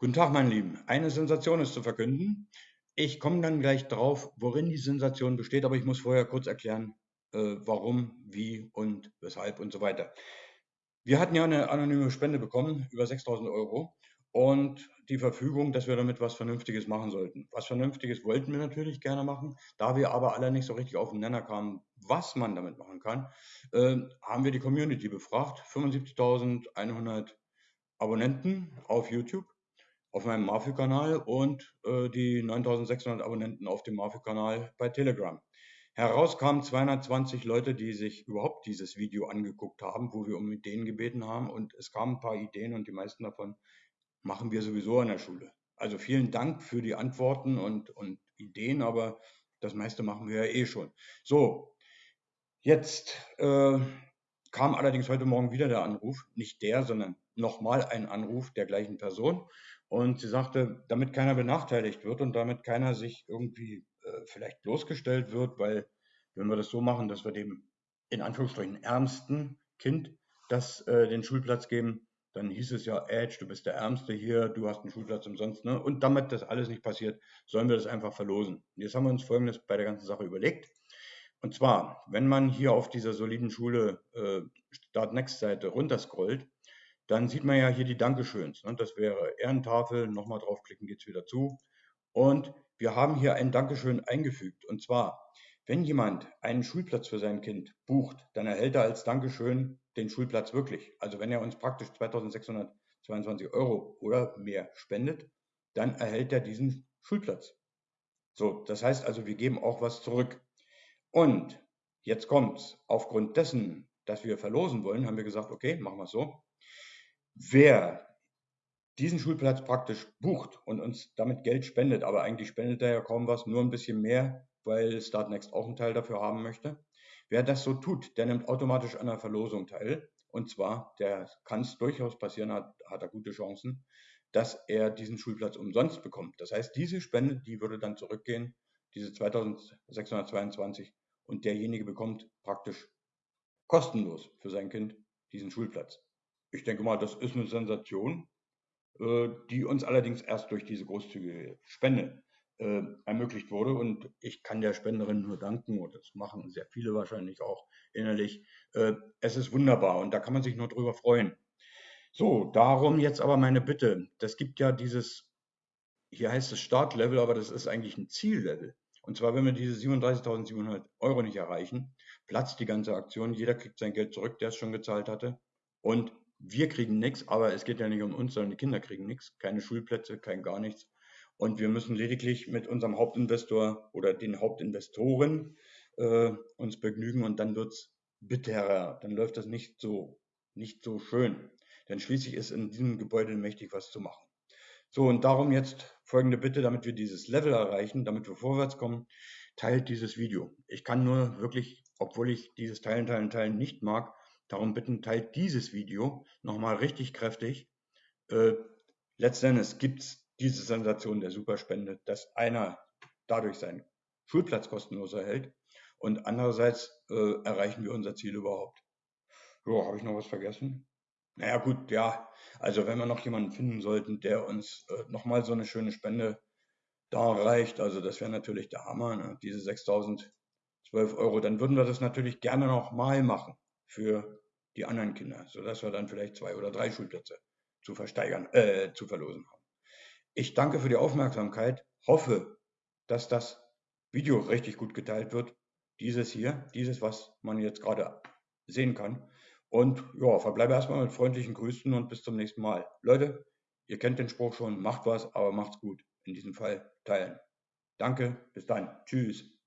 Guten Tag, meine Lieben. Eine Sensation ist zu verkünden. Ich komme dann gleich drauf, worin die Sensation besteht, aber ich muss vorher kurz erklären, äh, warum, wie und weshalb und so weiter. Wir hatten ja eine anonyme Spende bekommen, über 6000 Euro, und die Verfügung, dass wir damit was Vernünftiges machen sollten. Was Vernünftiges wollten wir natürlich gerne machen, da wir aber alle nicht so richtig auf den Nenner kamen, was man damit machen kann, äh, haben wir die Community befragt. 75.100 Abonnenten auf YouTube auf meinem Mafi-Kanal und äh, die 9600 Abonnenten auf dem Mafi-Kanal bei Telegram. Heraus kamen 220 Leute, die sich überhaupt dieses Video angeguckt haben, wo wir um Ideen gebeten haben. Und es kamen ein paar Ideen und die meisten davon machen wir sowieso an der Schule. Also vielen Dank für die Antworten und, und Ideen, aber das meiste machen wir ja eh schon. So, jetzt äh, kam allerdings heute Morgen wieder der Anruf, nicht der, sondern nochmal ein Anruf der gleichen Person. Und sie sagte, damit keiner benachteiligt wird und damit keiner sich irgendwie äh, vielleicht bloßgestellt wird, weil wenn wir das so machen, dass wir dem in Anführungsstrichen ärmsten Kind das äh, den Schulplatz geben, dann hieß es ja, Edge, du bist der Ärmste hier, du hast einen Schulplatz umsonst. Ne? Und damit das alles nicht passiert, sollen wir das einfach verlosen. Und jetzt haben wir uns Folgendes bei der ganzen Sache überlegt. Und zwar, wenn man hier auf dieser soliden Schule äh, Start Next Seite runterscrollt, dann sieht man ja hier die Dankeschöns. Ne? Das wäre Ehrentafel, nochmal draufklicken geht es wieder zu. Und wir haben hier ein Dankeschön eingefügt. Und zwar, wenn jemand einen Schulplatz für sein Kind bucht, dann erhält er als Dankeschön den Schulplatz wirklich. Also wenn er uns praktisch 2622 Euro oder mehr spendet, dann erhält er diesen Schulplatz. So, das heißt also, wir geben auch was zurück. Und jetzt kommt's. Aufgrund dessen, dass wir verlosen wollen, haben wir gesagt, okay, machen wir es so. Wer diesen Schulplatz praktisch bucht und uns damit Geld spendet, aber eigentlich spendet er ja kaum was, nur ein bisschen mehr, weil Startnext auch einen Teil dafür haben möchte. Wer das so tut, der nimmt automatisch an der Verlosung teil. Und zwar, der kann es durchaus passieren, hat, hat er gute Chancen, dass er diesen Schulplatz umsonst bekommt. Das heißt, diese Spende, die würde dann zurückgehen, diese 2622, und derjenige bekommt praktisch kostenlos für sein Kind diesen Schulplatz. Ich denke mal, das ist eine Sensation, äh, die uns allerdings erst durch diese großzügige Spende äh, ermöglicht wurde. Und ich kann der Spenderin nur danken, und das machen sehr viele wahrscheinlich auch innerlich. Äh, es ist wunderbar und da kann man sich nur drüber freuen. So, darum jetzt aber meine Bitte. Das gibt ja dieses, hier heißt es Startlevel, aber das ist eigentlich ein Ziellevel. Und zwar, wenn wir diese 37.700 Euro nicht erreichen, platzt die ganze Aktion. Jeder kriegt sein Geld zurück, der es schon gezahlt hatte. Und wir kriegen nichts, aber es geht ja nicht um uns, sondern die Kinder kriegen nichts, keine Schulplätze, kein gar nichts. Und wir müssen lediglich mit unserem Hauptinvestor oder den Hauptinvestoren äh, uns begnügen und dann wird es bitterer, dann läuft das nicht so, nicht so schön. Denn schließlich ist in diesem Gebäude mächtig was zu machen. So, und darum jetzt folgende Bitte, damit wir dieses Level erreichen, damit wir vorwärts kommen, teilt dieses Video. Ich kann nur wirklich, obwohl ich dieses Teilen, Teilen, Teilen nicht mag, Darum bitten, teilt dieses Video nochmal richtig kräftig. Äh, letztendlich gibt es diese Sensation der Superspende, dass einer dadurch seinen Schulplatz kostenlos erhält und andererseits äh, erreichen wir unser Ziel überhaupt. So, habe ich noch was vergessen? Naja gut, ja, also wenn wir noch jemanden finden sollten, der uns äh, nochmal so eine schöne Spende da reicht, also das wäre natürlich der Hammer, ne? diese 6012 Euro, dann würden wir das natürlich gerne nochmal machen für die anderen Kinder, sodass wir dann vielleicht zwei oder drei Schulplätze zu versteigern, äh, zu verlosen haben. Ich danke für die Aufmerksamkeit, hoffe, dass das Video richtig gut geteilt wird. Dieses hier, dieses, was man jetzt gerade sehen kann. Und ja, verbleibe erstmal mit freundlichen Grüßen und bis zum nächsten Mal. Leute, ihr kennt den Spruch schon, macht was, aber macht's gut. In diesem Fall teilen. Danke, bis dann. Tschüss.